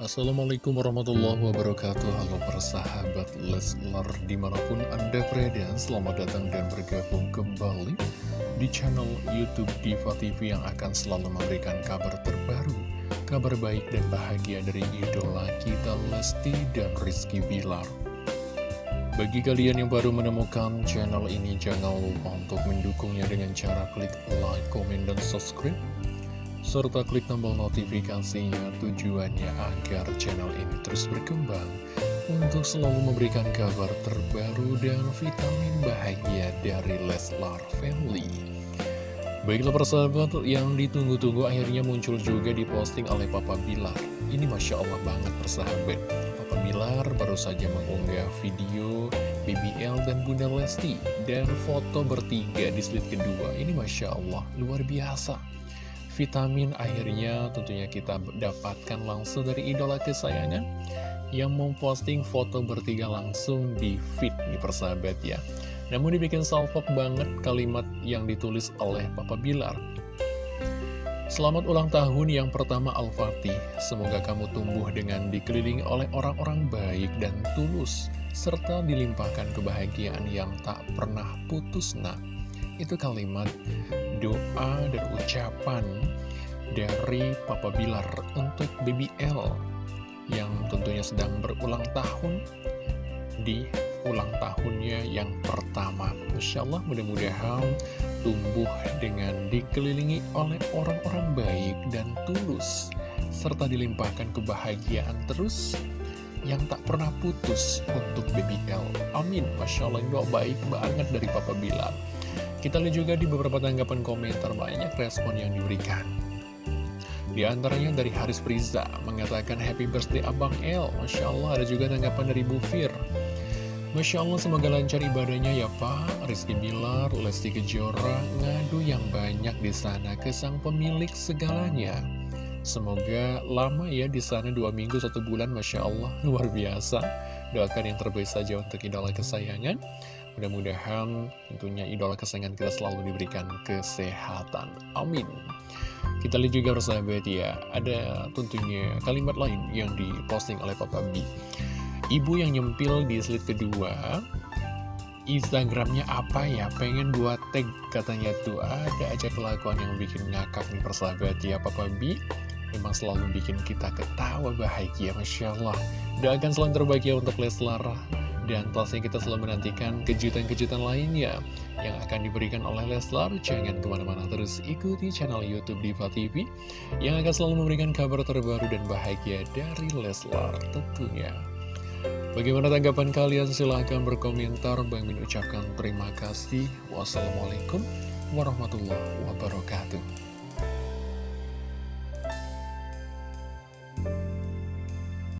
Assalamualaikum warahmatullahi wabarakatuh. Halo para sahabat Leslar Di mana pun anda berada Selamat datang dan bergabung kembali Di channel Youtube Diva TV Yang akan selalu memberikan kabar terbaru Kabar baik dan bahagia dari idola kita Lesti dan Rizky Bilar. Bagi kalian yang baru menemukan channel ini, jangan lupa untuk mendukungnya dengan cara klik like, komen, dan subscribe serta klik tombol notifikasinya tujuannya agar channel ini terus berkembang untuk selalu memberikan kabar terbaru dan vitamin bahagia dari Leslar Family. Baiklah persahabat, yang ditunggu-tunggu akhirnya muncul juga diposting oleh Papa Bilar. Ini Masya Allah banget persahabat. Papa Bilar baru saja mengunggah video BBL dan Bunda Lesti dan foto bertiga di slide kedua. Ini Masya Allah, luar biasa vitamin akhirnya tentunya kita dapatkan langsung dari idola kesayangan yang memposting foto bertiga langsung di feed nih persahabat ya. Namun dibikin salpok banget kalimat yang ditulis oleh Papa Bilar. Selamat ulang tahun yang pertama Al-Fatih. Semoga kamu tumbuh dengan dikelilingi oleh orang-orang baik dan tulus, serta dilimpahkan kebahagiaan yang tak pernah putus nak. Itu kalimat doa dan ucapan dari Papa Bilar untuk BBL yang tentunya sedang berulang tahun di ulang tahunnya yang pertama. Masya Allah mudah-mudahan tumbuh dengan dikelilingi oleh orang-orang baik dan tulus serta dilimpahkan kebahagiaan terus yang tak pernah putus untuk BBL. Amin. Masya Allah doa baik banget dari Papa Bilar. Kita lihat juga di beberapa tanggapan komentar banyak respon yang diberikan. Di antaranya dari Haris Priza mengatakan happy birthday Abang El. Masya Allah ada juga tanggapan dari Bu Fir. Masya Allah semoga lancar ibadahnya ya Pak. Rizky Bilar, Lesti Kejora, ngadu yang banyak di sana ke sang pemilik segalanya. Semoga lama ya di sana dua minggu satu bulan Masya Allah luar biasa. Doakan yang terbaik saja untuk idola kesayangan. Mudah-mudahan tentunya idola kesayangan kita selalu diberikan kesehatan. Amin. Kita lihat juga persahabat ya, ada tentunya kalimat lain yang diposting oleh Papa B. Ibu yang nyempil di slide kedua, Instagramnya apa ya? Pengen buat tag katanya tuh ada aja kelakuan yang bikin ngakak nih persahabat ya Papa B. Memang selalu bikin kita ketawa bahagia, Masya Allah. Doakan selalu terbaik ya untuk Leslar dan pastinya kita selalu menantikan kejutan-kejutan lainnya yang akan diberikan oleh Leslar. Jangan ke mana-mana terus ikuti channel Youtube Diva TV yang akan selalu memberikan kabar terbaru dan bahagia dari Leslar tentunya. Bagaimana tanggapan kalian? Silahkan berkomentar. Bang Min ucapkan terima kasih. Wassalamualaikum warahmatullahi wabarakatuh.